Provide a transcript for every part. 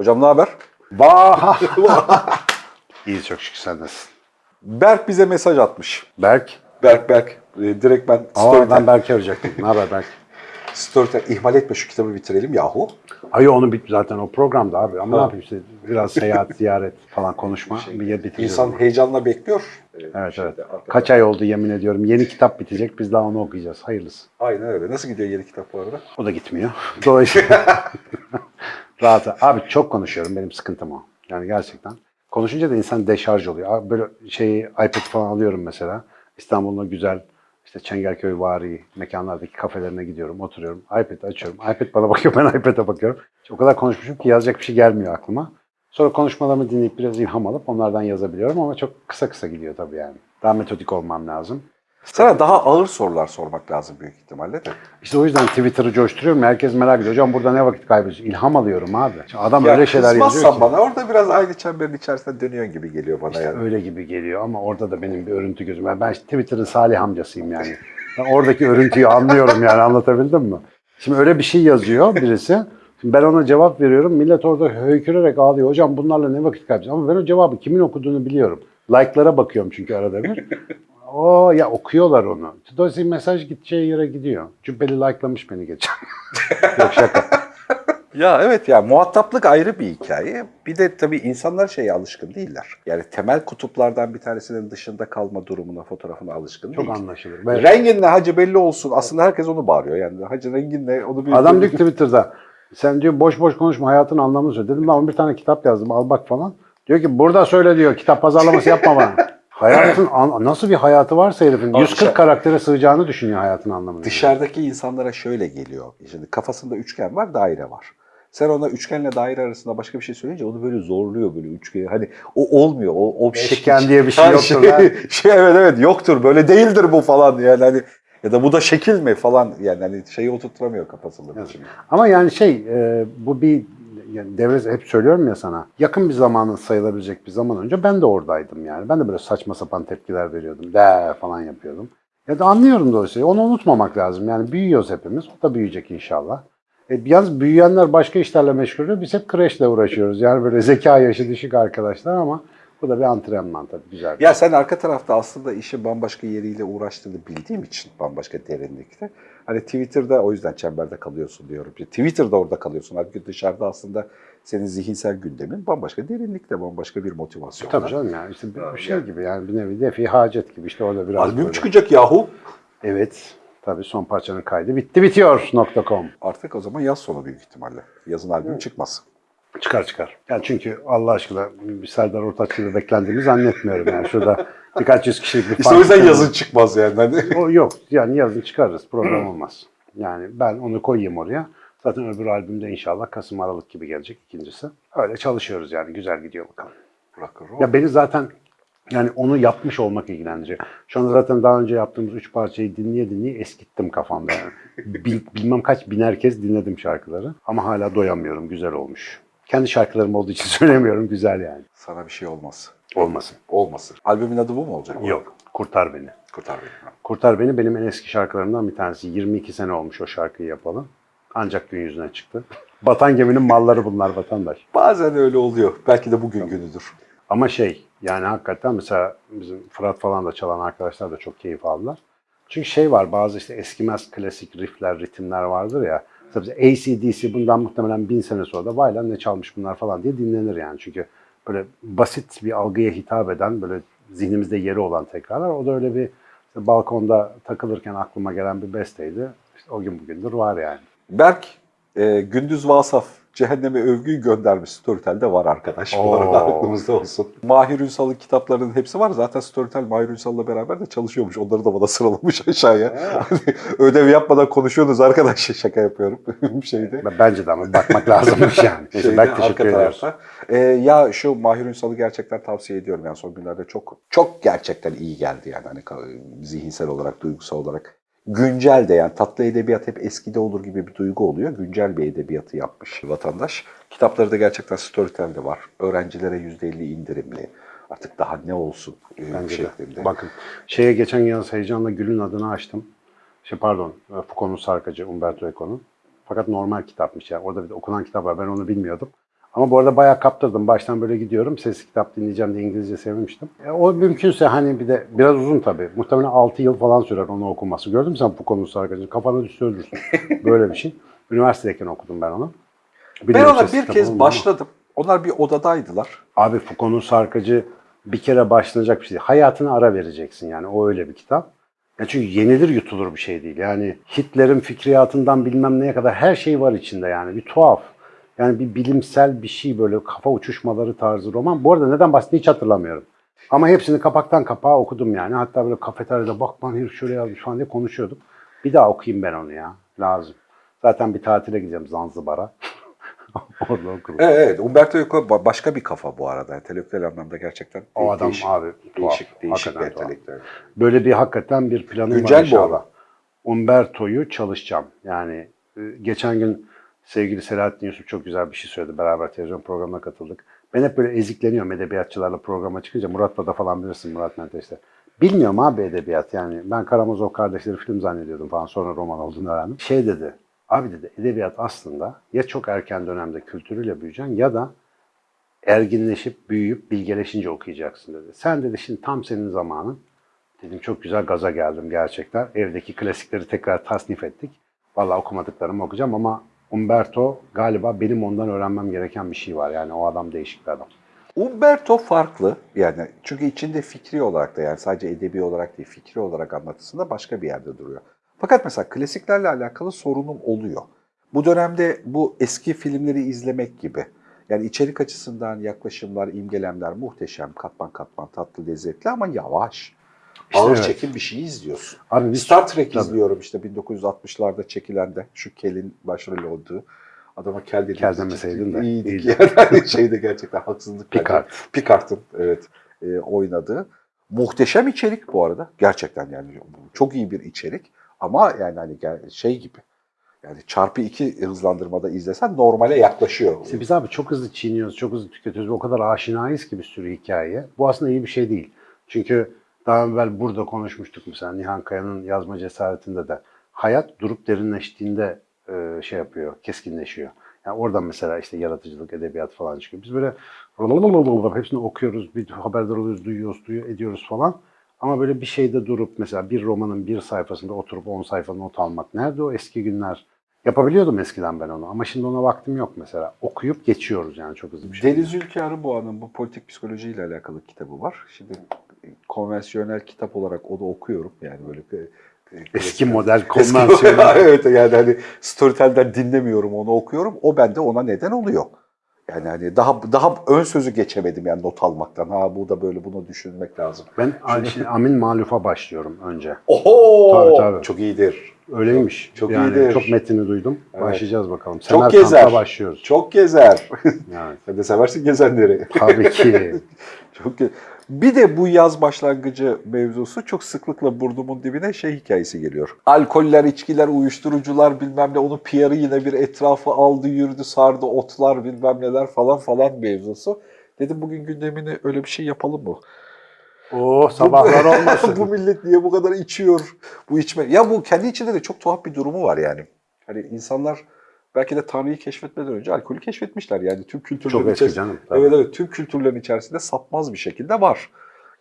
Hocam ne haber? Vah! İyi çok şükür sen nasılsın? Berk bize mesaj atmış. Berk. Berk Berk. Ee, direkt ben Aa, Storytel, ben Berk'i arayacaktım. Ne haber Berk? Storytel ihmal etme şu kitabı bitirelim yahu. Ay onu bit zaten o programda abi. Ama ne yapayım işte biraz seyahat, ziyaret falan konuşma. bir yer bitireceğiz. İnsan heyecanla bekliyor. Ee, Evet şeyde, evet. arkada. Kaç ay oldu yemin ediyorum. Yeni kitap bitecek. Biz daha onu okuyacağız. Hayırlısı. Aynen öyle. Nasıl gidiyor yeni kitap bu arada? O da gitmiyor. Dolayısıyla rahat. Abi çok konuşuyorum. Benim sıkıntım o. Yani gerçekten. Konuşunca da insan deşarj oluyor. Böyle şeyi iPad falan alıyorum mesela. İstanbul'un güzel işte Çengelköy vari mekanlardaki kafelerine gidiyorum, oturuyorum. iPad açıyorum. iPad bana bakıyor, ben iPad'e bakıyorum. O kadar konuşmuşum ki yazacak bir şey gelmiyor aklıma. Sonra konuşmalarımı dinleyip biraz ilham alıp onlardan yazabiliyorum ama çok kısa kısa gidiyor tabii yani. Daha metodik olmam lazım. Sana daha ağır sorular sormak lazım büyük ihtimalle de. İşte o yüzden Twitter'ı coşturuyorum. Herkes merak ediyor. Hocam burada ne vakit kaybediyorsun? İlham alıyorum abi. Şimdi adam Ya öyle şeyler yazıyor kızmazsan ki. bana orada biraz aynı çemberin içerisinde dönüyorsun gibi geliyor bana yani. öyle gibi geliyor ama orada da benim bir örüntü gözüm. var. Ben işte Twitter'ın Salih amcasıyım yani. Ben oradaki örüntüyü anlıyorum yani anlatabildim mi? Şimdi öyle bir şey yazıyor birisi. Şimdi ben ona cevap veriyorum. Millet orada höykürerek ağlıyor. Hocam bunlarla ne vakit kaybediyorsun? Ama ben o cevabı kimin okuduğunu biliyorum. Like'lara bakıyorum çünkü arada bir. O ya okuyorlar onu. Dolayısıyla mesaj gideceği yere gidiyor. Cübbeli like'lamış beni geçen. Yok şaka. Ya evet ya muhataplık ayrı bir hikaye. Bir de tabii insanlar şeye alışkın değiller. Yani temel kutuplardan bir tanesinin dışında kalma durumuna, fotoğrafına alışkın Çok değil. anlaşılır. Ben- Rengin ne hacı belli olsun. Aslında herkes onu bağırıyor. Yani hacı rengin ne onu bir Adam diyor Twitter'da sen diyor boş boş konuşma hayatın anlamını söyle. Dedim ben bir tane kitap yazdım al bak falan. Diyor ki burada söyle diyor kitap pazarlaması yapma bana. Hayatın an- nasıl bir hayatı varsa herifin 140 karaktere sığacağını düşünüyor hayatın anlamını. Dışarıdaki insanlara şöyle geliyor. Şimdi kafasında üçgen var, daire var. Sen ona üçgenle daire arasında başka bir şey söyleyince onu böyle zorluyor böyle üçgeni. Hani o olmuyor. O, o Beşgen diye bir şey Ha, yoktur Şey, lan. şey, evet evet yoktur. Böyle değildir bu falan yani hani ya da bu da şekil mi falan yani hani şeyi oturtturamıyor kafasında. Şimdi. Ama yani şey e, bu bir yani devre hep söylüyorum ya sana yakın bir zamanın sayılabilecek bir zaman önce ben de oradaydım yani. Ben de böyle saçma sapan tepkiler veriyordum. De falan yapıyordum. Ya da anlıyorum dolayısıyla. Onu unutmamak lazım. Yani büyüyoruz hepimiz. O da büyüyecek inşallah. E, yalnız büyüyenler başka işlerle meşgul oluyor. Biz hep kreşle uğraşıyoruz. Yani böyle zeka yaşı düşük arkadaşlar ama bu da bir antrenman tabii güzel. Ya sen arka tarafta aslında işi bambaşka yeriyle uğraştığını bildiğim için bambaşka derinlikte. Hani Twitter'da o yüzden çemberde kalıyorsun diyorum. Twitter'da orada kalıyorsun. Halbuki dışarıda aslında senin zihinsel gündemin bambaşka derinlikte, bambaşka bir motivasyon. Tabii canım yani işte bir, şey gibi yani bir nevi defi hacet gibi işte orada biraz Albüm böyle. çıkacak yahu. Evet. Tabii son parçanın kaydı bitti bitiyor.com. Artık o zaman yaz sonu büyük ihtimalle. Yazın albüm çıkmaz. Çıkar çıkar. Yani çünkü Allah aşkına bir Serdar Ortaç gibi beklendiğimi zannetmiyorum yani. Şurada birkaç yüz kişilik bir İşte o yüzden yazın çıkmaz yani. Hani. O yok. Yani yazın çıkarırız. Problem olmaz. Yani ben onu koyayım oraya. Zaten öbür albümde inşallah Kasım Aralık gibi gelecek ikincisi. Öyle çalışıyoruz yani. Güzel gidiyor bakalım. Ya beni zaten yani onu yapmış olmak ilgilendiriyor. Şu anda zaten daha önce yaptığımız üç parçayı dinleye dinleye eskittim kafamda. Yani. Bil- bilmem kaç biner kez dinledim şarkıları. Ama hala doyamıyorum. Güzel olmuş. Kendi şarkılarım olduğu için söylemiyorum. Güzel yani. Sana bir şey olmaz. Olmasın. Olmasın. Albümün adı bu mu olacak? Yok. Kurtar beni. Kurtar beni. Kurtar Beni benim en eski şarkılarımdan bir tanesi. 22 sene olmuş o şarkıyı yapalı. Ancak gün yüzüne çıktı. Batan geminin malları bunlar vatandaş. Bazen öyle oluyor. Belki de bugün günüdür. Ama şey yani hakikaten mesela bizim Fırat falan da çalan arkadaşlar da çok keyif aldılar. Çünkü şey var bazı işte eskimez klasik riffler, ritimler vardır ya. Bize ACDC bundan muhtemelen bin sene sonra da vay lan ne çalmış bunlar falan diye dinlenir yani. Çünkü böyle basit bir algıya hitap eden böyle zihnimizde yeri olan tekrarlar. O da öyle bir işte balkonda takılırken aklıma gelen bir besteydi. İşte o gün bugündür var yani. Berk, e, Gündüz Vasaf Cehenneme övgüyü göndermiş. Storytel'de var arkadaş. Bu Oo. arada aklımızda olsun. Mahir Ünsal'ın kitaplarının hepsi var. Zaten Storytel Mahir Ünsal'la beraber de çalışıyormuş. Onları da bana sıralamış aşağıya. Ödev yapmadan konuşuyorsunuz arkadaş. Şaka yapıyorum. bir şeyde. Ben- Bence de ama bakmak lazımmış yani. Neyse, Şeyde, Berk teşekkür tarafta. Ee, ya şu Mahir Ünsal'ı gerçekten tavsiye ediyorum. Yani son günlerde çok çok gerçekten iyi geldi yani. Hani zihinsel olarak, duygusal olarak. Güncel de yani tatlı edebiyat hep eskide olur gibi bir duygu oluyor. Güncel bir edebiyatı yapmış vatandaş. Kitapları da gerçekten Storytel'de var. Öğrencilere %50 indirimli. Artık daha ne olsun e, Bence şeklinde. de. Bakın şeye geçen yaz heyecanla Gül'ün adını açtım. Şey pardon Foucault'un sarkacı Umberto Eco'nun. Fakat normal kitapmış yani. Orada bir de okunan kitap var. Ben onu bilmiyordum. Ama bu arada bayağı kaptırdım. Baştan böyle gidiyorum. Sesli kitap dinleyeceğim diye İngilizce sevmiştim. E, o mümkünse hani bir de biraz uzun tabii. Muhtemelen 6 yıl falan sürer onu okuması. Gördün mü sen bu konusu arkadaşım? Kafana düşse ölürsün. Böyle bir şey. Üniversitedeyken okudum ben onu. Ben Bilmiyorum ona bir kez başladım. Onlar bir odadaydılar. Abi Foucault'un sarkacı bir kere başlanacak bir şey değil. Hayatına ara vereceksin yani. O öyle bir kitap. Ya çünkü yenilir yutulur bir şey değil. Yani Hitler'in fikriyatından bilmem neye kadar her şey var içinde yani. Bir tuhaf. Yani bir bilimsel bir şey böyle kafa uçuşmaları tarzı roman. Bu arada neden bahsettiğini hiç hatırlamıyorum. Ama hepsini kapaktan kapağa okudum yani. Hatta böyle kafeteryada bak lan herif şöyle yazmış falan diye konuşuyorduk. Bir daha okuyayım ben onu ya. Lazım. Zaten bir tatile gideceğim Zanzibar'a. Orada okurum. Evet, evet. Umberto Eco ba- başka bir kafa bu arada. Entelektüel anlamda gerçekten O adam değişik, abi tuhaf. değişik, değişik bir entelektüel. Böyle bir hakikaten bir planım Güncel var bu inşallah. arada. Umberto'yu çalışacağım. Yani e, geçen gün sevgili Selahattin Yusuf çok güzel bir şey söyledi. Beraber televizyon programına katıldık. Ben hep böyle ezikleniyorum edebiyatçılarla programa çıkınca. Murat'la da falan bilirsin Murat Menteş'te. Bilmiyorum abi edebiyat yani. Ben Karamazov kardeşleri film zannediyordum falan. Sonra roman olduğunu öğrendim. Şey dedi. Abi dedi edebiyat aslında ya çok erken dönemde kültürüyle büyüyeceksin ya da erginleşip, büyüyüp, bilgeleşince okuyacaksın dedi. Sen dedi şimdi tam senin zamanın. Dedim çok güzel gaza geldim gerçekten. Evdeki klasikleri tekrar tasnif ettik. Vallahi okumadıklarımı okuyacağım ama Umberto galiba benim ondan öğrenmem gereken bir şey var. Yani o adam değişik bir adam. Umberto farklı yani çünkü içinde fikri olarak da yani sadece edebi olarak değil fikri olarak anlatısında başka bir yerde duruyor. Fakat mesela klasiklerle alakalı sorunum oluyor. Bu dönemde bu eski filmleri izlemek gibi. Yani içerik açısından yaklaşımlar, imgelemler muhteşem, katman katman tatlı, lezzetli ama yavaş. İşte Ağır evet. çekim bir şey izliyorsun. Abi biz Star Trek Tabii. izliyorum işte 1960'larda çekilen de şu Kel'in başrol olduğu. Adama Kel dedik. Kel demeseydin de, İyiydik iyiydi. yani. Şeyde gerçekten haksızlık. Picard. Picard'ın evet e, oynadığı. Muhteşem içerik bu arada. Gerçekten yani çok iyi bir içerik. Ama yani hani şey gibi. Yani çarpı iki hızlandırmada izlesen normale yaklaşıyor. İşte biz abi çok hızlı çiğniyoruz, çok hızlı tüketiyoruz. O kadar aşinayız ki bir sürü hikayeye. Bu aslında iyi bir şey değil. Çünkü daha evvel burada konuşmuştuk mesela Nihan Kaya'nın yazma cesaretinde de. Hayat durup derinleştiğinde e, şey yapıyor, keskinleşiyor. Yani oradan mesela işte yaratıcılık, edebiyat falan çıkıyor. Biz böyle hepsini okuyoruz, bir haberdar oluyoruz, duyuyoruz, duyuyor, ediyoruz falan. Ama böyle bir şeyde durup mesela bir romanın bir sayfasında oturup 10 sayfa not almak. Nerede o eski günler? Yapabiliyordum eskiden ben onu ama şimdi ona vaktim yok mesela. Okuyup geçiyoruz yani çok hızlı bir şey. Deniz Ülke Arıboğa'nın bu politik psikolojiyle alakalı kitabı var. Şimdi konvansiyonel kitap olarak o da okuyorum. Yani böyle e, Eski model konvansiyonel. evet yani hani Storytel'den dinlemiyorum onu okuyorum. O bende ona neden oluyor. Yani hani daha daha ön sözü geçemedim yani not almaktan. Ha bu da böyle bunu düşünmek lazım. Ben şimdi Amin Maluf'a başlıyorum önce. Oho! Tabii, tabii. Çok iyidir. Öyleymiş. Çok yani iyidir. Çok metnini duydum. Evet. Başlayacağız bakalım. Çok Semerkant'la gezer. başlıyoruz. Çok gezer. Yani, Sen de seversin gezenleri. tabii ki. Çok ge- Bir de bu yaz başlangıcı mevzusu çok sıklıkla burnumun dibine şey hikayesi geliyor. Alkoller, içkiler, uyuşturucular bilmem ne onun PR'ı yine bir etrafı aldı, yürüdü, sardı, otlar bilmem neler falan falan mevzusu. Dedim bugün gündemini öyle bir şey yapalım mı? Oo sabahlar olmasın. bu millet niye bu kadar içiyor? Bu içme. Ya bu kendi içinde de çok tuhaf bir durumu var yani. Hani insanlar belki de Tanrı'yı keşfetmeden önce alkolü keşfetmişler. Yani tüm kültürlerin Çok içerisinde- canım. tabii. Evet evet tüm kültürlerin içerisinde sapmaz bir şekilde var.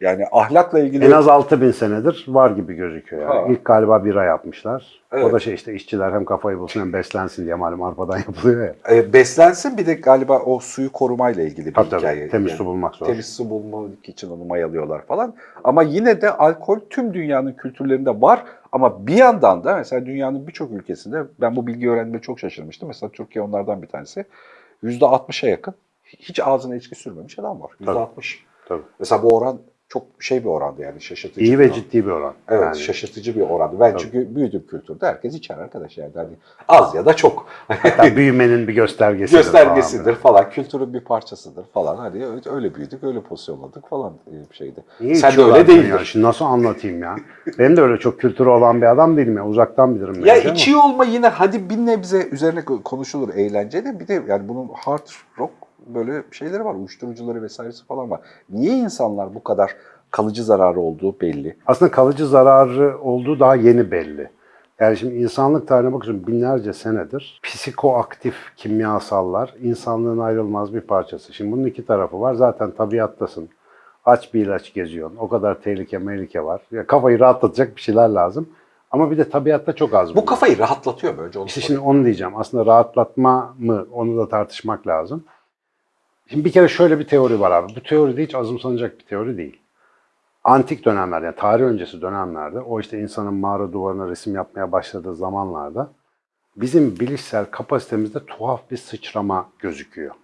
Yani ahlakla ilgili En az 6000 senedir var gibi gözüküyor yani. Ha. İlk galiba bira yapmışlar. O Evet. da şey işte işçiler hem kafayı bulsun hem beslensin diye malum arpadan yapılıyor ya. e, beslensin bir de galiba o suyu korumayla ilgili bir Tabii tabii. hikaye. Temiz Yani su bulmak zor. Temiz su bulmak için onu mayalıyorlar falan. Ama yine de alkol tüm dünyanın kültürlerinde var. Ama bir yandan da mesela dünyanın birçok ülkesinde ben bu bilgi öğrendiğimde çok şaşırmıştım. Mesela Türkiye onlardan bir tanesi. %60'a yakın hiç ağzına içki sürmemiş adam var. Tabii. %60. Tabii. Mesela bu oran çok şey bir orandı yani şaşırtıcı. İyi ve oran. ciddi bir oran. Evet Yani şaşırtıcı bir orandı. Ben Tabii. çünkü büyüdüm kültürde herkes içer arkadaş yani. Hani az ya da çok. hatta büyümenin bir göstergesidir. Göstergesidir falan. falan, kültürün bir parçasıdır falan. Hani öyle, büyüdük, öyle pozisyonladık falan e, bir şeydi. Niye Sen de öyle değildin. Ya? Şimdi nasıl anlatayım ya? Benim de öyle çok kültürü olan bir adam değilim ya. Uzaktan bilirim. Ya içiyor olma yine hadi bir nebze üzerine konuşulur eğlenceli. Bir de yani bunun hard rock böyle şeyleri var, uyuşturucuları vesairesi falan var. Niye insanlar bu kadar kalıcı zararı olduğu belli. Aslında kalıcı zararı olduğu daha yeni belli. Yani şimdi insanlık tarihine bakıyorsun binlerce senedir psikoaktif kimyasallar insanlığın ayrılmaz bir parçası. Şimdi bunun iki tarafı var. Zaten tabiattasın. Aç bir ilaç geziyorsun. O kadar tehlike mehlike var. Ya kafayı rahatlatacak bir şeyler lazım. Ama bir de tabiatta çok az Bu bunlar. kafayı rahatlatıyor mu önce onu İşte sorayım. şimdi onu diyeceğim. Aslında rahatlatma mı onu da tartışmak lazım. Şimdi bir kere şöyle bir teori var abi. Bu teori de hiç azımsanacak bir teori değil. Antik dönemlerde, yani tarih öncesi dönemlerde, o işte insanın mağara duvarına resim yapmaya başladığı zamanlarda bizim bilişsel kapasitemizde tuhaf bir sıçrama gözüküyor.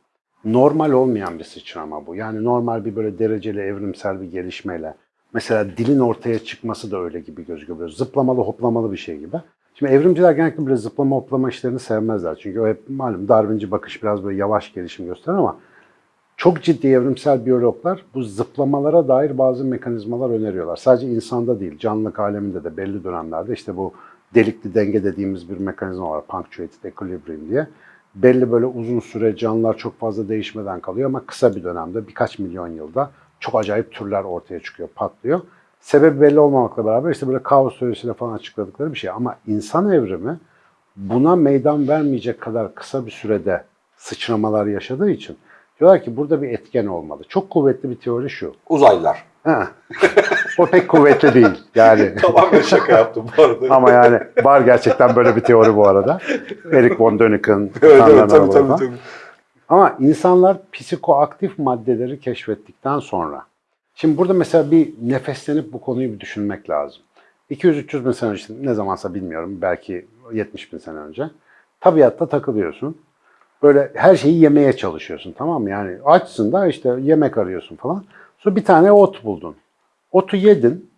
Normal olmayan bir sıçrama bu. Yani normal bir böyle dereceli evrimsel bir gelişmeyle. Mesela dilin ortaya çıkması da öyle gibi gözüküyor. Böyle zıplamalı hoplamalı bir şey gibi. Şimdi evrimciler genellikle böyle zıplama hoplama işlerini sevmezler. Çünkü o hep malum Darwinci bakış biraz böyle yavaş gelişim gösterir ama çok ciddi evrimsel biyologlar bu zıplamalara dair bazı mekanizmalar öneriyorlar. Sadece insanda değil, canlılık aleminde de belli dönemlerde işte bu delikli denge dediğimiz bir mekanizma var. Punctuated equilibrium diye. Belli böyle uzun süre canlılar çok fazla değişmeden kalıyor ama kısa bir dönemde birkaç milyon yılda çok acayip türler ortaya çıkıyor, patlıyor. Sebebi belli olmamakla beraber işte böyle kaos teorisiyle falan açıkladıkları bir şey. Ama insan evrimi buna meydan vermeyecek kadar kısa bir sürede sıçramalar yaşadığı için diyorlar ki burada bir etken olmalı. Çok kuvvetli bir teori şu. Uzaylılar. Ha. o pek kuvvetli değil. Yani Tamamen şaka yaptım bu arada. ama yani var gerçekten böyle bir teori bu arada. Eric von Däniken, evet, evet, tabii, tabii, tabii. Ama insanlar psikoaktif maddeleri keşfettikten sonra. Şimdi burada mesela bir nefeslenip bu konuyu bir düşünmek lazım. 200-300 bin sene önce, ne zamansa bilmiyorum, belki 70 bin sene önce. Tabiatta takılıyorsun. Böyle her şeyi yemeye çalışıyorsun tamam mı? Yani açsın da işte yemek arıyorsun falan. Sonra bir tane ot buldun. Otu yedin.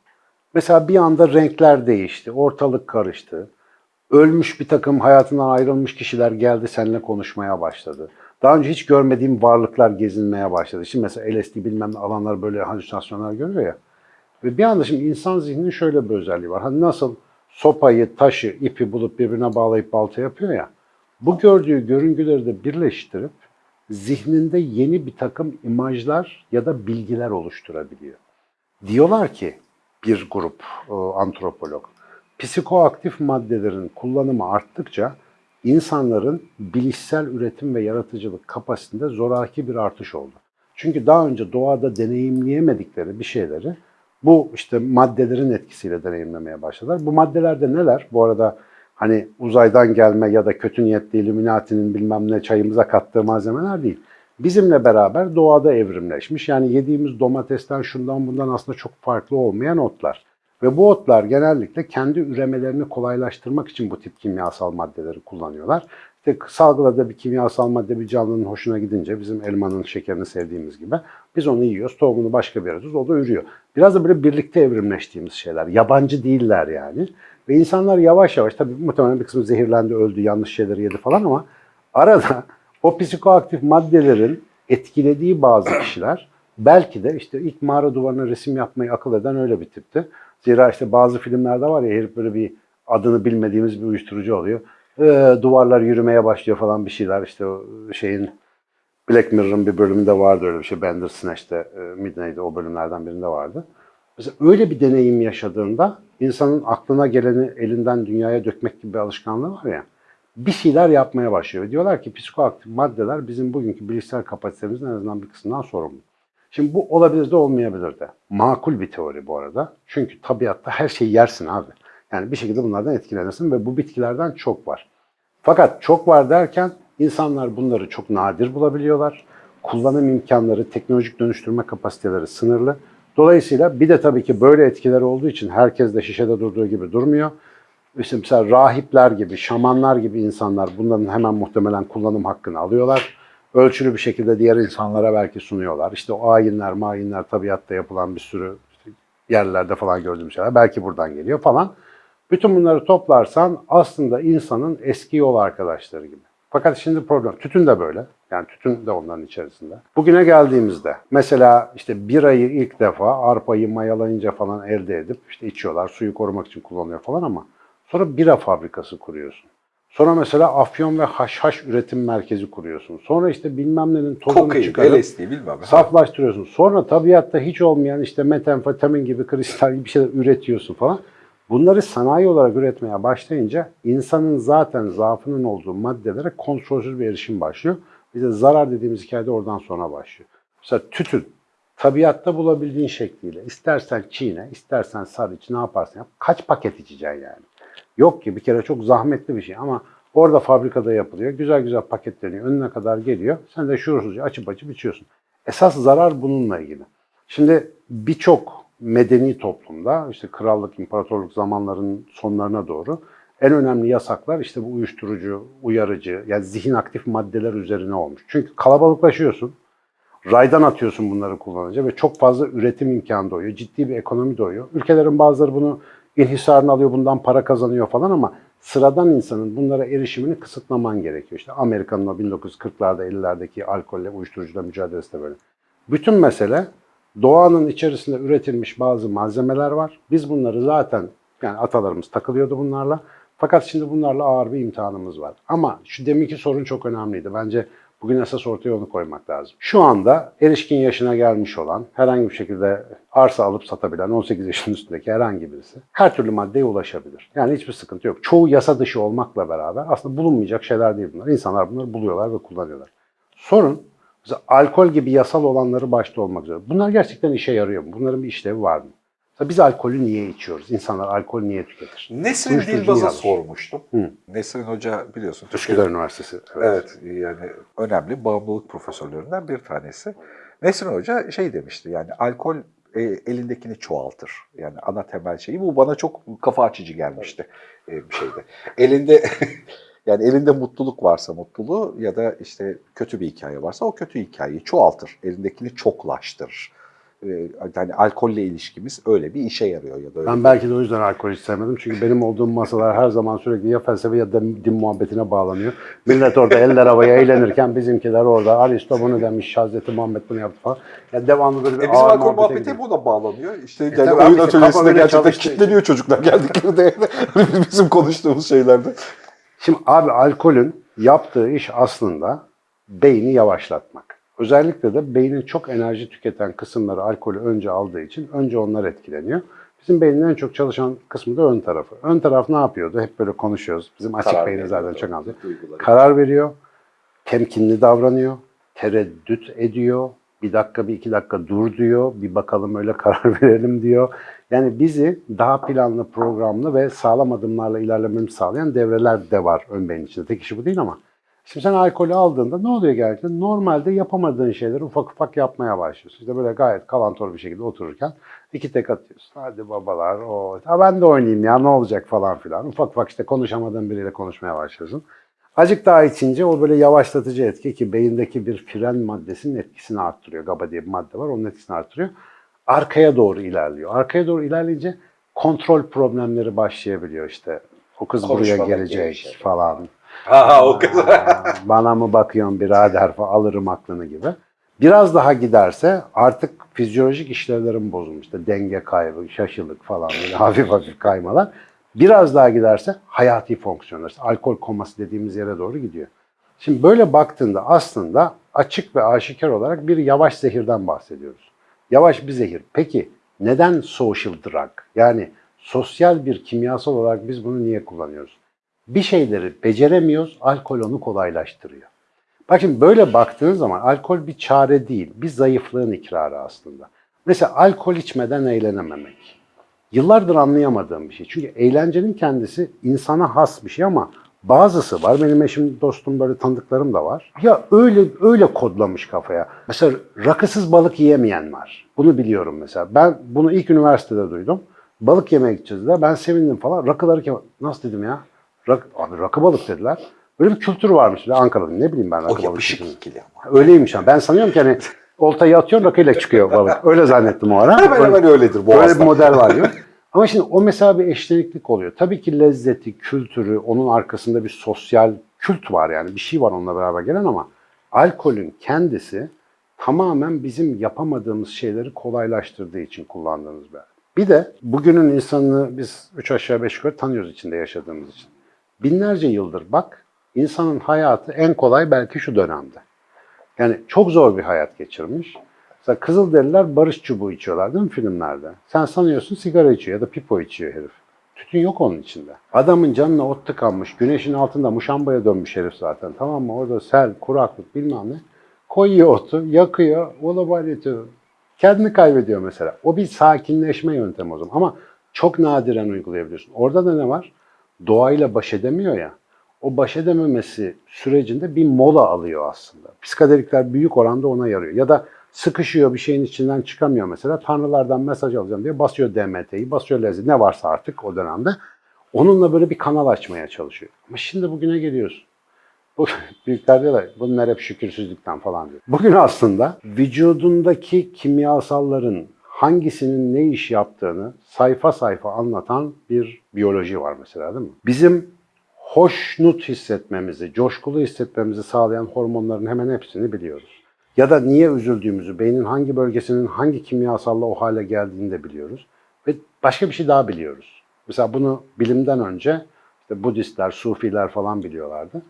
Mesela bir anda renkler değişti, ortalık karıştı. Ölmüş bir takım hayatından ayrılmış kişiler geldi seninle konuşmaya başladı. Daha önce hiç görmediğim varlıklar gezinmeye başladı. Şimdi mesela LSD bilmem ne alanlar böyle halüsinasyonlar görüyor ya. Ve bir anda şimdi insan zihninin şöyle bir özelliği var. Hani nasıl sopayı, taşı, ipi bulup birbirine bağlayıp balta yapıyor ya. Bu gördüğü görüntüleri de birleştirip zihninde yeni bir takım imajlar ya da bilgiler oluşturabiliyor. Diyorlar ki bir grup e, antropolog, psikoaktif maddelerin kullanımı arttıkça insanların bilişsel üretim ve yaratıcılık kapasitesinde zoraki bir artış oldu. Çünkü daha önce doğada deneyimleyemedikleri bir şeyleri bu işte maddelerin etkisiyle deneyimlemeye başladılar. Bu maddeler de neler? Bu arada hani uzaydan gelme ya da kötü niyetli Illuminati'nin bilmem ne çayımıza kattığı malzemeler değil. Bizimle beraber doğada evrimleşmiş. Yani yediğimiz domatesten şundan bundan aslında çok farklı olmayan otlar. Ve bu otlar genellikle kendi üremelerini kolaylaştırmak için bu tip kimyasal maddeleri kullanıyorlar. İşte salgıladığı bir kimyasal madde bir canlının hoşuna gidince bizim elmanın şekerini sevdiğimiz gibi biz onu yiyoruz, tohumunu başka bir yere o da ürüyor. Biraz da böyle birlikte evrimleştiğimiz şeyler. Yabancı değiller yani. Ve insanlar yavaş yavaş, tabii muhtemelen bir kısmı zehirlendi, öldü, yanlış şeyleri yedi falan ama arada o psikoaktif maddelerin etkilediği bazı kişiler belki de işte ilk mağara duvarına resim yapmayı akıl eden öyle bir tipti. Zira işte bazı filmlerde var ya herif böyle bir adını bilmediğimiz bir uyuşturucu oluyor. Ee, duvarlar yürümeye başlıyor falan bir şeyler işte şeyin Black Mirror'ın bir bölümünde vardı öyle bir şey. Bandersnatch'te e, Midnight'te o bölümlerden birinde vardı. Mesela öyle bir deneyim yaşadığında insanın aklına geleni elinden dünyaya dökmek gibi bir alışkanlığı var ya bir şeyler yapmaya başlıyor. Diyorlar ki psikoaktif maddeler bizim bugünkü bilişsel kapasitemizin en azından bir kısmından sorumlu. Şimdi bu olabilir de olmayabilir de. Makul bir teori bu arada. Çünkü tabiatta her şeyi yersin abi. Yani bir şekilde bunlardan etkilenirsin ve bu bitkilerden çok var. Fakat çok var derken insanlar bunları çok nadir bulabiliyorlar. Kullanım imkanları, teknolojik dönüştürme kapasiteleri sınırlı. Dolayısıyla bir de tabii ki böyle etkileri olduğu için herkes de şişede durduğu gibi durmuyor. Mesela rahipler gibi, şamanlar gibi insanlar bunların hemen muhtemelen kullanım hakkını alıyorlar. Ölçülü bir şekilde diğer insanlara belki sunuyorlar. İşte o ayinler, mayinler tabiatta yapılan bir sürü yerlerde falan gördüğüm şeyler belki buradan geliyor falan. Bütün bunları toplarsan aslında insanın eski yol arkadaşları gibi. Fakat şimdi problem, tütün de böyle. Yani tütün de onların içerisinde. Bugüne geldiğimizde mesela işte birayı ilk defa arpayı mayalayınca falan elde edip işte içiyorlar, suyu korumak için kullanıyor falan ama sonra bira fabrikası kuruyorsun. Sonra mesela afyon ve haşhaş üretim merkezi kuruyorsun. Sonra işte bilmem nenin tozunu Kokain, çıkarıp LSD bilmem. saflaştırıyorsun. Sonra tabiatta hiç olmayan işte metamfetamin gibi kristal gibi bir şeyler üretiyorsun falan. Bunları sanayi olarak üretmeye başlayınca insanın zaten zaafının olduğu maddelere kontrolsüz bir erişim başlıyor. Bize zarar dediğimiz hikayede oradan sonra başlıyor. Mesela tütün. Tabiatta bulabildiğin şekliyle. istersen çiğne, istersen sar iç, ne yaparsan yap. Kaç paket içeceksin yani? Yok ki bir kere çok zahmetli bir şey ama orada fabrikada yapılıyor. Güzel güzel paketleniyor. Önüne kadar geliyor. Sen de şuursuzca açıp açıp içiyorsun. Esas zarar bununla ilgili. Şimdi birçok medeni toplumda işte krallık, imparatorluk zamanlarının sonlarına doğru en önemli yasaklar işte bu uyuşturucu, uyarıcı, yani zihin aktif maddeler üzerine olmuş. Çünkü kalabalıklaşıyorsun. Raydan atıyorsun bunları kullanınca ve çok fazla üretim imkanı doğuyor. Ciddi bir ekonomi doğuyor. Ülkelerin bazıları bunu inhisarını alıyor, bundan para kazanıyor falan ama sıradan insanın bunlara erişimini kısıtlaman gerekiyor. İşte Amerika'nın o 1940'larda 50'lerdeki alkolle, uyuşturucuyla mücadelesi de böyle. Bütün mesele doğanın içerisinde üretilmiş bazı malzemeler var. Biz bunları zaten yani atalarımız takılıyordu bunlarla. Fakat şimdi bunlarla ağır bir imtihanımız var. Ama şu deminki sorun çok önemliydi. Bence bugün esas ortaya onu koymak lazım. Şu anda erişkin yaşına gelmiş olan, herhangi bir şekilde arsa alıp satabilen 18 yaşın üstündeki herhangi birisi her türlü maddeye ulaşabilir. Yani hiçbir sıkıntı yok. Çoğu yasa dışı olmakla beraber aslında bulunmayacak şeyler değil bunlar. İnsanlar bunları buluyorlar ve kullanıyorlar. Sorun Mesela alkol gibi yasal olanları başta olmak üzere. Bunlar gerçekten işe yarıyor mu? Bunların bir işlevi var mı? Mesela biz alkolü niye içiyoruz? İnsanlar alkol niye tüketir? Nesrin Dilbaz'a sormuştum. Hı. Nesrin Hoca biliyorsun. Üsküdar Üniversitesi. Evet yani önemli bağımlılık profesörlerinden bir tanesi. Nesrin Hoca şey demişti yani alkol e, elindekini çoğaltır. Yani ana temel şeyi bu bana çok kafa açıcı gelmişti e, bir şeyde. Elinde yani elinde mutluluk varsa mutluluğu ya da işte kötü bir hikaye varsa o kötü hikayeyi çoğaltır. Elindekini çoklaştırır. E, yani alkolle ilişkimiz öyle bir işe yarıyor ya da öyle Ben belki de o yüzden alkol hiç sevmedim. Çünkü benim olduğum masalar her zaman sürekli ya felsefe ya da din muhabbetine bağlanıyor. Millet orada eller havaya eğlenirken bizimkiler orada Aristo bunu demiş, Hazreti Muhammed bunu yaptı falan. Ya devamlı böyle bir E bizim ağır alkol muhabbeti gidiyor. buna bağlanıyor. İşte yani tabii oyun işte atölyesinde gerçekten kilitleniyor çocuklar geldiklerinde. Hani bizim konuştuğumuz şeylerde. Şimdi abi alkolün yaptığı iş aslında beyni yavaşlatmak. Özellikle de beynin çok enerji tüketen kısımları alkolü önce aldığı için önce onlar etkileniyor. Bizim beynin en çok çalışan kısmı da ön tarafı. Ön taraf ne yapıyordu? Hep böyle konuşuyoruz. Bizim açık Karar beyni zaten çok. Duyguları. Karar veriyor, temkinli davranıyor, tereddüt ediyor, bir dakika bir iki dakika dur diyor, bir bakalım öyle karar verelim diyor. Yani bizi daha planlı, programlı ve sağlam adımlarla ilerlememizi sağlayan devreler de var ön beyin içinde. Tek işi bu değil ama. Şimdi sen alkolü aldığında ne oluyor gerçekten? Normalde yapamadığın şeyleri ufak ufak yapmaya başlıyorsun. İşte böyle gayet kalantor bir şekilde otururken iki tek atıyorsun. Hadi babalar, o, ben de oynayayım ya ne olacak falan filan. Ufak ufak işte konuşamadığın biriyle konuşmaya başlıyorsun. Azıcık daha içince o böyle yavaşlatıcı etki ki beyindeki bir fren maddesinin etkisini arttırıyor. GABA diye bir madde var onun etkisini arttırıyor. Arkaya doğru ilerliyor. Arkaya doğru ilerleyince kontrol problemleri başlayabiliyor işte. O kız buraya Konuşmamak gelecek gerekecek. falan. Ha o. Aa, Bana mı bakıyorsun birader falan alırım aklını gibi. Biraz daha giderse artık fizyolojik işlevlerin bozulmuş. İşte denge kaybı, şaşılık falan böyle hafif hafif kaymalar. Biraz daha giderse hayati fonksiyonlar, alkol koması dediğimiz yere doğru gidiyor. Şimdi böyle baktığında aslında açık ve aşikar olarak bir yavaş zehirden bahsediyoruz. Yavaş bir zehir. Peki neden social drug? Yani sosyal bir kimyasal olarak biz bunu niye kullanıyoruz? Bir şeyleri beceremiyoruz, alkol onu kolaylaştırıyor. Bak şimdi böyle baktığın zaman alkol bir çare değil, bir zayıflığın ikrarı aslında. Mesela alkol içmeden eğlenememek. Yıllardır anlayamadığım bir şey. Çünkü eğlencenin kendisi insana has bir şey ama bazısı var. Benim eşim, dostum, böyle tanıdıklarım da var. Ya öyle öyle kodlamış kafaya. Mesela rakısız balık yiyemeyen var. Bunu biliyorum mesela. Ben bunu ilk üniversitede duydum. Balık yemeye gideceğiz dediler. Ben sevindim falan. Rakıları ki nasıl dedim ya? Rak, abi rakı balık dediler. Böyle bir kültür varmış. Ankara'da ne bileyim ben rakı O balık. yapışık kültürünü. ikili ama. Öyleymiş ama. Ben sanıyorum ki hani oltayı atıyorsun rakıyla çıkıyor balık. Öyle zannettim o ara. Hemen hemen öyledir bu Böyle bir model var diyor. Ama şimdi o mesela bir eşleniklik oluyor. Tabii ki lezzeti, kültürü, onun arkasında bir sosyal kült var yani. Bir şey var onunla beraber gelen ama alkolün kendisi tamamen bizim yapamadığımız şeyleri kolaylaştırdığı için kullandığımız bir Bir de bugünün insanını biz üç aşağı beş yukarı tanıyoruz içinde yaşadığımız için. Binlerce yıldır bak insanın hayatı en kolay belki şu dönemde. Yani çok zor bir hayat geçirmiş. Mesela Kızılderililer barış çubuğu içiyorlar değil mi filmlerde? Sen sanıyorsun sigara içiyor ya da pipo içiyor herif. Tütün yok onun içinde. Adamın canına ot tıkanmış, güneşin altında muşambaya dönmüş herif zaten. Tamam mı? Orada sel, kuraklık bilmem ne. Koyuyor otu, yakıyor, olabaleti. Kendini kaybediyor mesela. O bir sakinleşme yöntemi o zaman. Ama çok nadiren uygulayabiliyorsun. Orada da ne var? Doğayla baş edemiyor ya. O baş edememesi sürecinde bir mola alıyor aslında. Psikadelikler büyük oranda ona yarıyor. Ya da sıkışıyor bir şeyin içinden çıkamıyor mesela. Tanrılardan mesaj alacağım diye basıyor DMT'yi, basıyor lezi ne varsa artık o dönemde. Onunla böyle bir kanal açmaya çalışıyor. Ama şimdi bugüne geliyorsun. Bu büyükler diyorlar bunlar hep şükürsüzlükten falan diyor. Bugün aslında vücudundaki kimyasalların hangisinin ne iş yaptığını sayfa sayfa anlatan bir biyoloji var mesela değil mi? Bizim hoşnut hissetmemizi, coşkulu hissetmemizi sağlayan hormonların hemen hepsini biliyoruz. Ya da niye üzüldüğümüzü, beynin hangi bölgesinin hangi kimyasalla o hale geldiğini de biliyoruz. Ve başka bir şey daha biliyoruz. Mesela bunu bilimden önce işte Budistler, Sufiler falan biliyorlardı.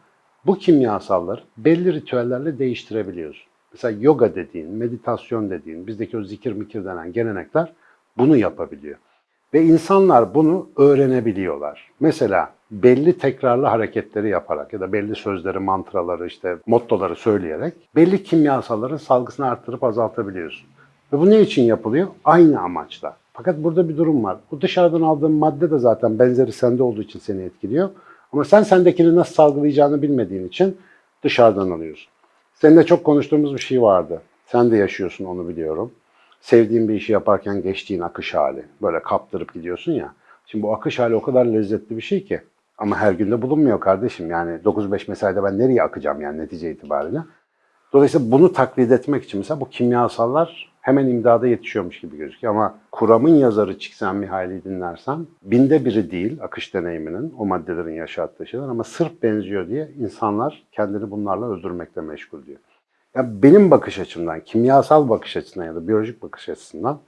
Bu kimyasalları belli ritüellerle değiştirebiliyoruz. Mesela yoga dediğin, meditasyon dediğin, bizdeki o zikir mikir denen gelenekler bunu yapabiliyor. Ve insanlar bunu öğrenebiliyorlar. Mesela belli tekrarlı hareketleri yaparak ya da belli sözleri, mantraları, işte mottoları söyleyerek belli kimyasalların salgısını arttırıp azaltabiliyorsun. Ve bu ne için yapılıyor? Aynı amaçla. Fakat burada bir durum var. Bu dışarıdan aldığın madde de zaten benzeri sende olduğu için seni etkiliyor. Ama sen sendekini nasıl salgılayacağını bilmediğin için dışarıdan alıyorsun. Seninle çok konuştuğumuz bir şey vardı. Sen de yaşıyorsun onu biliyorum. Sevdiğin bir işi yaparken geçtiğin akış hali. Böyle kaptırıp gidiyorsun ya. Şimdi bu akış hali o kadar lezzetli bir şey ki. Ama her günde bulunmuyor kardeşim. Yani 9-5 mesaide ben nereye akacağım yani netice itibariyle. Dolayısıyla bunu taklit etmek için mesela bu kimyasallar hemen imdada yetişiyormuş gibi gözüküyor. Ama Kuram'ın yazarı Csikszentmihalyi'yi dinlersen binde biri değil akış deneyiminin o maddelerin yaşattığı şeyler ama sırf benziyor diye insanlar kendini bunlarla öldürmekle meşgul diyor. Ya benim bakış açımdan, kimyasal bakış açısından ya da biyolojik bakış açısından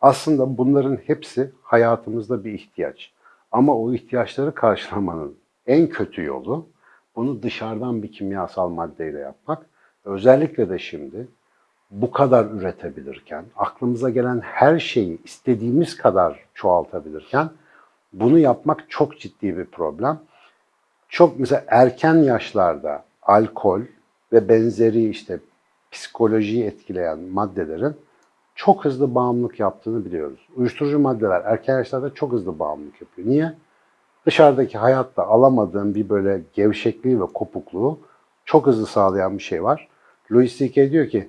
aslında bunların hepsi hayatımızda bir ihtiyaç. Ama o ihtiyaçları karşılamanın en kötü yolu bunu dışarıdan bir kimyasal maddeyle yapmak. Özellikle de şimdi bu kadar üretebilirken, aklımıza gelen her şeyi istediğimiz kadar çoğaltabilirken bunu yapmak çok ciddi bir problem. Çok mesela erken yaşlarda alkol ve benzeri işte psikolojiyi etkileyen maddelerin çok hızlı bağımlılık yaptığını biliyoruz. Uyuşturucu maddeler erken yaşlarda çok hızlı bağımlılık yapıyor. Niye? Dışarıdaki hayatta alamadığın bir böyle gevşekliği ve kopukluğu çok hızlı sağlayan bir şey var. Louis C.K. diyor ki,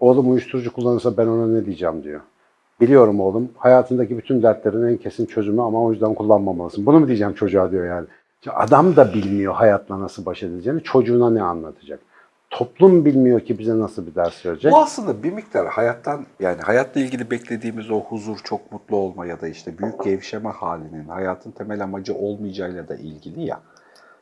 oğlum uyuşturucu kullanırsa ben ona ne diyeceğim diyor. Biliyorum oğlum, hayatındaki bütün dertlerin en kesin çözümü ama o yüzden kullanmamalısın. Bunu mu diyeceğim çocuğa diyor yani. Adam da bilmiyor hayatla nasıl baş edileceğini, çocuğuna ne anlatacak. Toplum bilmiyor ki bize nasıl bir ders verecek. Bu aslında bir miktar hayattan yani hayatla ilgili beklediğimiz o huzur, çok mutlu olma ya da işte büyük gevşeme halinin hayatın temel amacı olmayacağıyla da ilgili ya.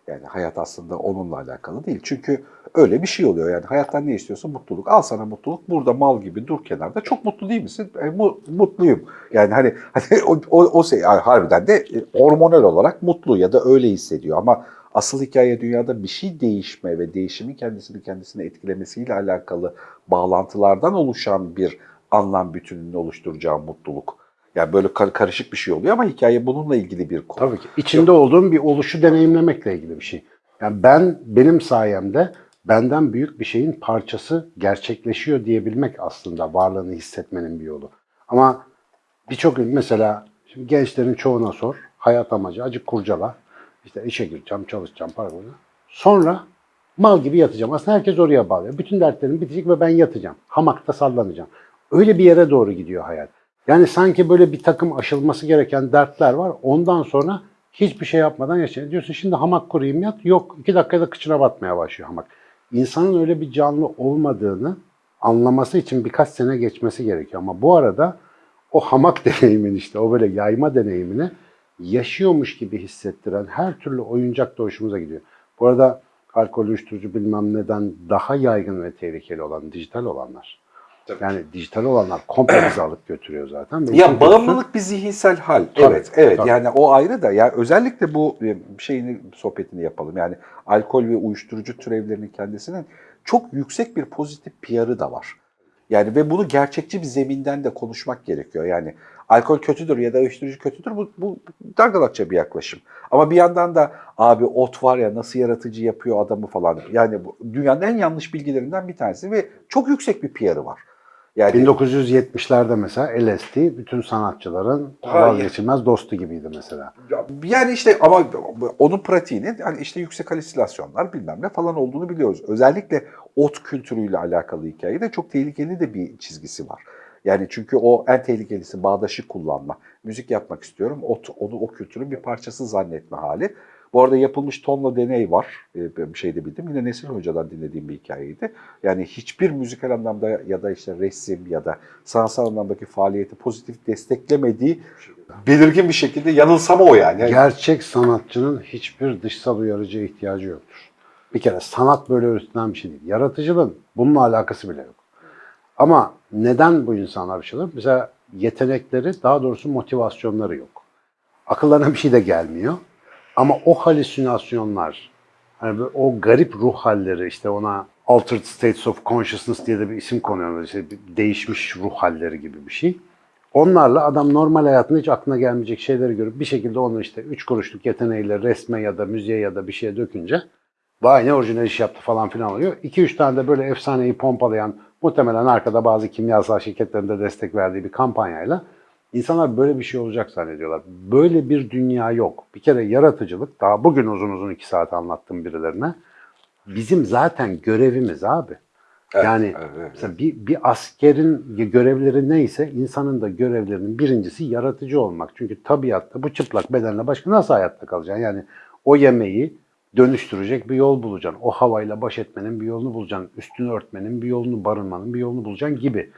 Yani hayat aslında onunla alakalı değil. Çünkü öyle bir şey oluyor. Yani hayattan ne istiyorsun? Mutluluk. Al sana mutluluk. Burada mal gibi dur kenarda. Çok mutlu değil misin? E, mu- mutluyum. Yani hani, hani o, o, o şey harbiden de e, hormonal olarak mutlu ya da öyle hissediyor. Ama asıl hikaye dünyada bir şey değişme ve değişimin kendisini kendisine etkilemesiyle alakalı bağlantılardan oluşan bir anlam bütününü oluşturacağı mutluluk. Yani böyle kar- karışık bir şey oluyor ama hikaye bununla ilgili bir konu. Tabii ki. İçinde olduğum bir oluşu deneyimlemekle ilgili bir şey. Yani ben benim sayemde benden büyük bir şeyin parçası gerçekleşiyor diyebilmek aslında varlığını hissetmenin bir yolu. Ama birçok mesela şimdi gençlerin çoğuna sor. Hayat amacı acık kurcala. İşte işe gireceğim, çalışacağım, para bulacağım. Sonra mal gibi yatacağım. Aslında herkes oraya bağlıyor. Bütün dertlerim bitecek ve ben yatacağım. Hamakta sallanacağım. Öyle bir yere doğru gidiyor hayat. Yani sanki böyle bir takım aşılması gereken dertler var. Ondan sonra hiçbir şey yapmadan yaşıyor. Diyorsun şimdi hamak kurayım yat. Yok iki dakikada kıçına batmaya başlıyor hamak. İnsanın öyle bir canlı olmadığını anlaması için birkaç sene geçmesi gerekiyor. Ama bu arada o hamak deneyimin işte o böyle yayma deneyimini yaşıyormuş gibi hissettiren her türlü oyuncak da hoşumuza gidiyor. Bu arada alkol, uyuşturucu bilmem neden daha yaygın ve tehlikeli olan dijital olanlar. Tabii. Yani dijital olanlar komple bizi alıp götürüyor zaten. Ve Ya bağımlılık bir zihinsel hal. Tabii, evet, evet. tabii. Yani o ayrı da ya özellikle bu e, şeyini sohbetini yapalım. Yani alkol ve uyuşturucu türevlerinin kendisinin çok yüksek bir pozitif PR'ı da var. Yani ve bunu gerçekçi bir zeminden de konuşmak gerekiyor. Yani alkol kötüdür ya da uyuşturucu kötüdür bu, bu dargalakça bir yaklaşım. Ama bir yandan da abi ot var ya nasıl yaratıcı yapıyor adamı falan. Yani bu dünyanın en yanlış bilgilerinden bir tanesi ve çok yüksek bir PR'ı var. Yani 1970'lerde mesela LSD bütün sanatçıların vazgeçilmez dostu gibiydi mesela. Yani işte ama onun pratiğinin hani işte yüksek halüsinasyonlar bilmem ne falan olduğunu biliyoruz. Özellikle ot kültürüyle alakalı hikayede çok tehlikeli de bir çizgisi var. Yani çünkü o en tehlikelisi bağdaşı kullanma. Müzik yapmak istiyorum. Ot, onu o kültürün bir parçası zannetme hali. Bu arada yapılmış tonla deney var. Ee, Bir şey de bildim. Yine Nesil Hoca'dan dinlediğim bir hikayeydi. Yani hiçbir müzikal anlamda ya da işte resim ya da sanatsal anlamdaki faaliyeti pozitif desteklemediği belirgin bir şekilde yanılsama o. Yani Gerçek sanatçının hiçbir dışsal uyarıcıya ihtiyacı yoktur. Bir kere sanat böyle öğretilen bir şey değil. Yaratıcılığın bununla alakası bile yok. Ama neden bu insanlar bir şeyler? Mesela yetenekleri, daha doğrusu motivasyonları yok. Akıllarına bir şey de gelmiyor. Ama o halüsinasyonlar, hani o garip ruh halleri, işte ona altered states of consciousness diye de bir isim konuyor. İşte değişmiş ruh halleri gibi bir şey. Onlarla adam normal hayatında hiç aklına gelmeyecek şeyleri görüp bir şekilde onu işte üç kuruşluk yeteneğiyle resme ya da müziğe ya da bir şeye dökünce vay ne orijinal iş yaptı falan filan oluyor. 2-3 tane de böyle efsaneyi pompalayan muhtemelen arkada bazı kimyasal şirketlerin de destek verdiği bir kampanyayla insanlar böyle bir şey olacak zannediyorlar. Böyle bir dünya yok. Bir kere yaratıcılık daha bugün uzun uzun 2 saat anlattım birilerine. Bizim zaten görevimiz abi. Evet, yani evet, evet. mesela bir, bir askerin görevleri neyse insanın da görevlerinin birincisi yaratıcı olmak. Çünkü tabiatta bu çıplak bedenle başka nasıl hayatta kalacaksın? Yani o yemeği dönüştürecek bir yol bulacaksın. O havayla baş etmenin bir yolunu bulacaksın. Üstünü örtmenin bir yolunu, barınmanın bir yolunu bulacaksın gibi.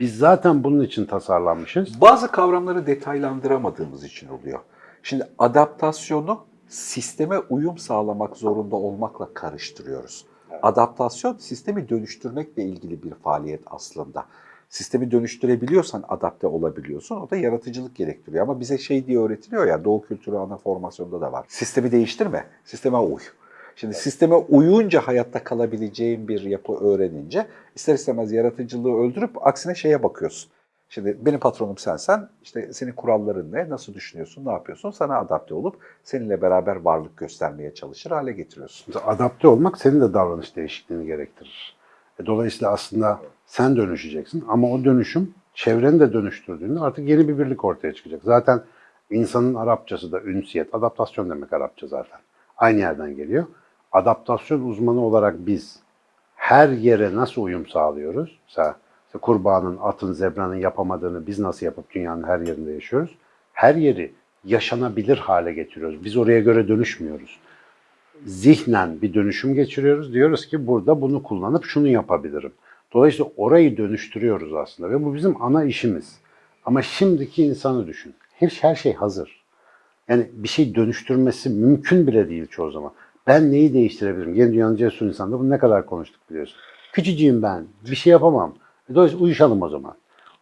Biz zaten bunun için tasarlanmışız. Bazı kavramları detaylandıramadığımız için oluyor. Şimdi adaptasyonu sisteme uyum sağlamak zorunda olmakla karıştırıyoruz. Adaptasyon sistemi dönüştürmekle ilgili bir faaliyet aslında. Sistemi dönüştürebiliyorsan adapte olabiliyorsun. O da yaratıcılık gerektiriyor. Ama bize şey diye öğretiliyor ya Doğu kültürü ana formasyonda da var. Sistemi değiştirme, sisteme uy. Şimdi sisteme uyunca hayatta kalabileceğin bir yapı öğrenince ister istemez yaratıcılığı öldürüp aksine şeye bakıyorsun. Şimdi benim patronum sensen, işte senin kuralların ne, nasıl düşünüyorsun, ne yapıyorsun? Sana adapte olup seninle beraber varlık göstermeye çalışır hale getiriyorsun. Adapte olmak senin de davranış değişikliğini gerektirir. E, Dolayısıyla aslında sen dönüşeceksin ama o dönüşüm çevreni de dönüştürdüğünde artık yeni bir birlik ortaya çıkacak. Zaten insanın Arapçası da ünsiyet, adaptasyon demek Arapça zaten. Aynı yerden geliyor. Adaptasyon uzmanı olarak biz her yere nasıl uyum sağlıyoruz? Mesela işte kurbanın, atın, zebranın yapamadığını biz nasıl yapıp dünyanın her yerinde yaşıyoruz? Her yeri yaşanabilir hale getiriyoruz. Biz oraya göre dönüşmüyoruz zihnen bir dönüşüm geçiriyoruz. Diyoruz ki burada bunu kullanıp şunu yapabilirim. Dolayısıyla orayı dönüştürüyoruz aslında ve bu bizim ana işimiz. Ama şimdiki insanı düşün. Her, her şey hazır. Yani bir şey dönüştürmesi mümkün bile değil çoğu zaman. Ben neyi değiştirebilirim? Yeni dünyanın cesur insanda bunu ne kadar konuştuk biliyorsun. Küçücüğüm ben, bir şey yapamam. Dolayısıyla uyuşalım o zaman.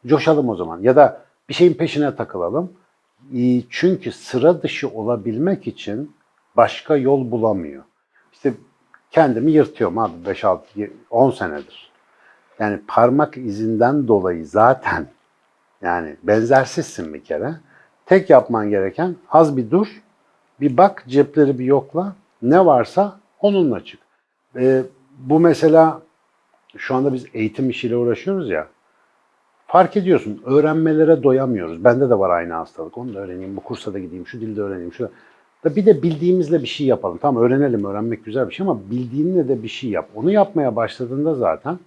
Coşalım o zaman. Ya da bir şeyin peşine takılalım. Çünkü sıra dışı olabilmek için başka yol bulamıyor. İşte kendimi yırtıyorum abi 5 6 10 senedir. Yani parmak izinden dolayı zaten yani benzersizsin bir kere. Tek yapman gereken az bir dur, bir bak cepleri bir yokla. Ne varsa onunla çık. Ee, bu mesela şu anda biz eğitim işiyle uğraşıyoruz ya. Fark ediyorsun öğrenmelere doyamıyoruz. Bende de var aynı hastalık. Onu da öğreneyim, bu kursa da gideyim, şu dilde öğreneyim. Şu bir de bildiğimizle bir şey yapalım. Tamam öğrenelim, öğrenmek güzel bir şey ama bildiğinle de bir şey yap. Onu yapmaya başladığında zaten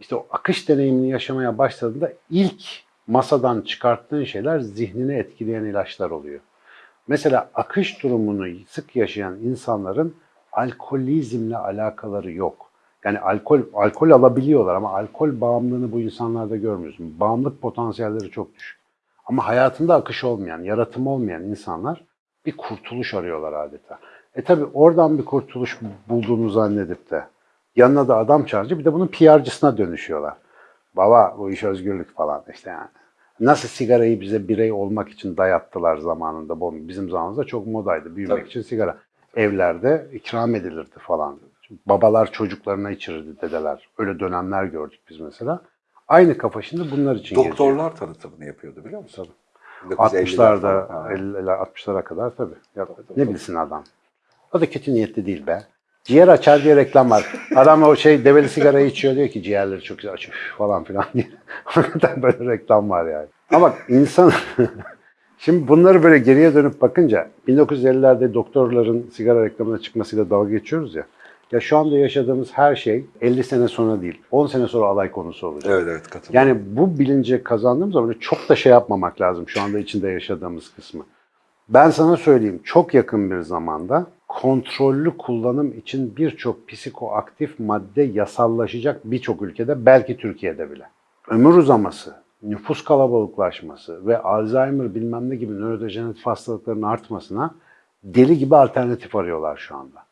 işte o akış deneyimini yaşamaya başladığında ilk masadan çıkarttığın şeyler zihnini etkileyen ilaçlar oluyor. Mesela akış durumunu sık yaşayan insanların alkolizmle alakaları yok. Yani alkol alkol alabiliyorlar ama alkol bağımlılığını bu insanlarda görmüyorsun. Bağımlılık potansiyelleri çok düşük. Ama hayatında akış olmayan, yaratım olmayan insanlar bir kurtuluş arıyorlar adeta. E tabi oradan bir kurtuluş bulduğunu zannedip de yanına da adam çağırınca bir de bunun PR'cısına dönüşüyorlar. Baba bu iş özgürlük falan işte yani. Nasıl sigarayı bize birey olmak için dayattılar zamanında. Bizim zamanımızda çok modaydı büyümek Tabii. için sigara. Evlerde ikram edilirdi falan. Babalar çocuklarına içirirdi dedeler. Öyle dönemler gördük biz mesela. Aynı kafa şimdi bunlar için geziyor. Doktorlar tanıtımını yapıyordu biliyor musun? 60'larda, falan. 50'ler, 60'lara kadar tabii. Ya, ne bilsin adam. O da kötü niyetli değil be. Ciğer açar diye reklam var. Adam o şey develi sigarayı içiyor diyor ki ciğerleri çok güzel açıyor falan filan diye. Hakikaten böyle reklam var yani. Ama insan... Şimdi bunları böyle geriye dönüp bakınca 1950'lerde doktorların sigara reklamına çıkmasıyla dalga geçiyoruz ya. Ya şu anda yaşadığımız her şey 50 sene sonra değil, 10 sene sonra alay konusu olacak. Evet evet katılıyorum. Yani bu bilinci kazandığım zaman çok da şey yapmamak lazım şu anda içinde yaşadığımız kısmı. Ben sana söyleyeyim çok yakın bir zamanda kontrollü kullanım için birçok psikoaktif madde yasallaşacak birçok ülkede belki Türkiye'de bile. Ömür uzaması, nüfus kalabalıklaşması ve Alzheimer bilmem ne gibi nörodejeneratif hastalıkların artmasına deli gibi alternatif arıyorlar şu anda.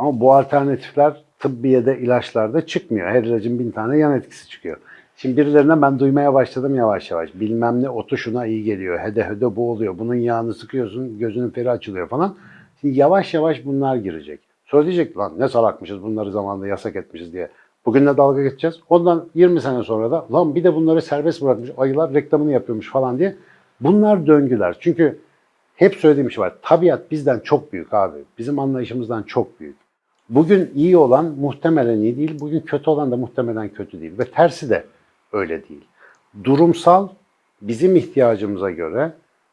Ama bu alternatifler tıbbiyede, ilaçlarda çıkmıyor. Her ilacın bin tane yan etkisi çıkıyor. Şimdi birilerine ben duymaya başladım yavaş yavaş. Bilmem ne otu şuna iyi geliyor. Hede hede bu oluyor. Bunun yağını sıkıyorsun, gözünün feri açılıyor falan. Şimdi yavaş yavaş bunlar girecek. Sonra diyecek lan ne salakmışız bunları zamanında yasak etmişiz diye. Bugün de dalga geçeceğiz. Ondan 20 sene sonra da lan bir de bunları serbest bırakmış ayılar reklamını yapıyormuş falan diye. Bunlar döngüler. Çünkü hep söylediğim şey var. Tabiat bizden çok büyük abi. Bizim anlayışımızdan çok büyük. Bugün iyi olan muhtemelen iyi değil, bugün kötü olan da muhtemelen kötü değil. Ve tersi de öyle değil. Durumsal, bizim ihtiyacımıza göre,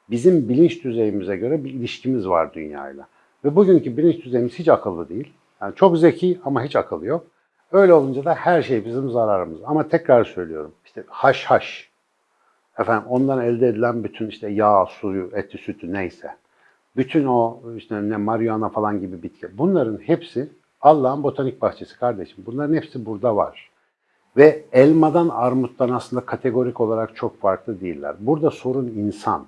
bizim bilinç düzeyimize göre bir ilişkimiz var dünyayla. Ve bugünkü bilinç düzeyimiz hiç akıllı değil. Yani çok zeki ama hiç akıllı yok. Öyle olunca da her şey bizim zararımız. Ama tekrar söylüyorum, işte haş haş, efendim ondan elde edilen bütün işte yağ, suyu, eti, sütü neyse, bütün o işte ne marihuana falan gibi bitki. Bunların hepsi Allah'ın botanik bahçesi kardeşim. Bunların hepsi burada var. Ve elmadan armuttan aslında kategorik olarak çok farklı değiller. Burada sorun insan.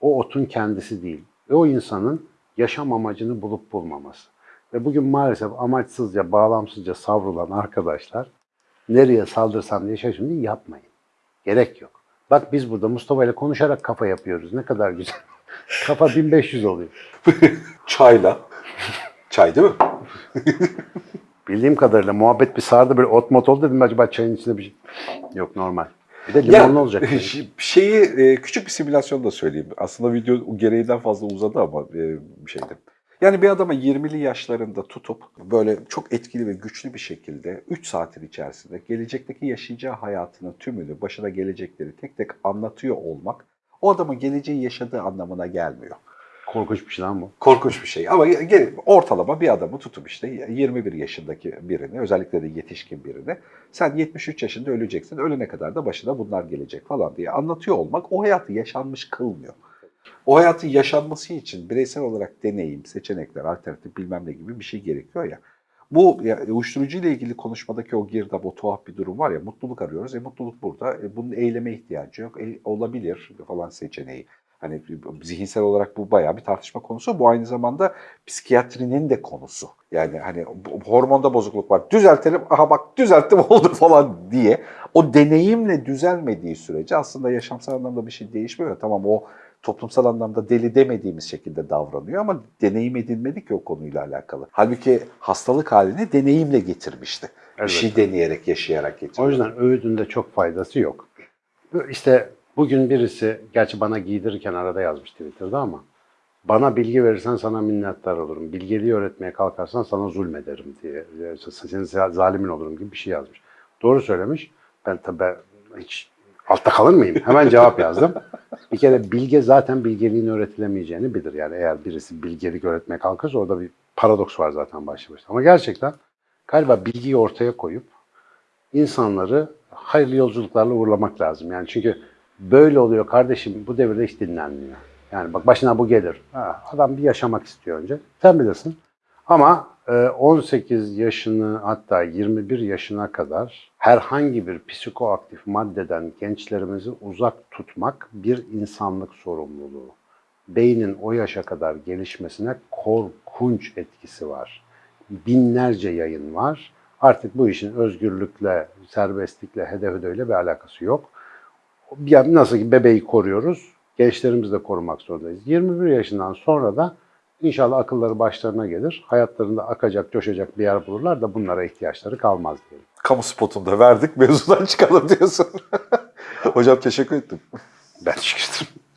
O otun kendisi değil. Ve o insanın yaşam amacını bulup bulmaması. Ve bugün maalesef amaçsızca, bağlamsızca savrulan arkadaşlar nereye saldırsam diye şaşırmayın yapmayın. Gerek yok. Bak biz burada Mustafa ile konuşarak kafa yapıyoruz. Ne kadar güzel. kafa 1500 oluyor. Çayla. Çay değil mi? Bildiğim kadarıyla muhabbet bir sardı böyle ot mot oldu dedim acaba çayın içinde bir şey. Yok normal. Bir de limonlu olacak. ş- Şeyi e, küçük bir simülasyon da söyleyeyim. Aslında video gereğinden fazla uzadı ama e, bir şeydi. Yani bir adama 20'li yaşlarında tutup böyle çok etkili ve güçlü bir şekilde 3 saatin içerisinde gelecekteki yaşayacağı hayatının tümünü, başına gelecekleri tek tek anlatıyor olmak o adamın geleceği yaşadığı anlamına gelmiyor. Korkunç bir şey lan bu. Korkunç bir şey ama ortalama bir adamı tutup işte 21 yaşındaki birini özellikle de yetişkin birini sen 73 yaşında öleceksin ölene kadar da başına bunlar gelecek falan diye anlatıyor olmak o hayatı yaşanmış kılmıyor. O hayatın yaşanması için bireysel olarak deneyim, seçenekler, alternatif bilmem ne gibi bir şey gerekiyor ya. Bu ya, uyuşturucu ile ilgili konuşmadaki o girdap, o tuhaf bir durum var ya mutluluk arıyoruz. E mutluluk burada. E, bunun eyleme ihtiyacı yok. E, olabilir falan seçeneği. Hani zihinsel olarak bu bayağı bir tartışma konusu. Bu aynı zamanda psikiyatrinin de konusu. Yani hani hormonda bozukluk var. Düzeltelim. Aha bak düzelttim oldu falan diye. O deneyimle düzelmediği sürece aslında yaşamsal anlamda bir şey değişmiyor. Tamam o toplumsal anlamda deli demediğimiz şekilde davranıyor ama deneyim edinmedik ki o konuyla alakalı. Halbuki hastalık halini deneyimle getirmişti. Bir Evet. şey deneyerek, yaşayarak getirmişti. O yüzden öğüdünde çok faydası yok. İşte bugün birisi, gerçi bana giydirirken arada yazmış Twitter'da ama bana bilgi verirsen sana minnettar olurum. Bilgeliği öğretmeye kalkarsan sana zulmederim diye. Senin zalimin olurum gibi bir şey yazmış. Doğru söylemiş. Ben tabii hiç altta kalır mıyım? Hemen cevap yazdım. Bir kere bilge zaten bilgeliğin öğretilemeyeceğini bilir. Yani eğer birisi bilgelik öğretmeye kalkarsa orada bir paradoks var zaten başlı başına. Ama gerçekten galiba bilgiyi ortaya koyup insanları hayırlı yolculuklarla uğurlamak lazım. Yani çünkü böyle oluyor kardeşim bu devirde hiç dinlenmiyor. Yani bak başına bu gelir. Ha, adam bir yaşamak istiyor önce. Sen bilirsin. Ama e, 18 yaşını hatta 21 yaşına kadar herhangi bir psikoaktif maddeden gençlerimizi uzak tutmak bir insanlık sorumluluğu. Beynin o yaşa kadar gelişmesine korkunç etkisi var. Binlerce yayın var. Artık bu işin özgürlükle, serbestlikle, hedefödeyle bir alakası yok. Yani nasıl ki bebeği koruyoruz, gençlerimizi de korumak zorundayız. 21 yaşından sonra da İnşallah akılları başlarına gelir. Hayatlarında akacak, coşacak bir yer bulurlar da bunlara ihtiyaçları kalmaz diyelim. Kamu spotunda verdik mevzudan çıkalım diyorsun. Hocam teşekkür ettim. Ben teşekkür ederim.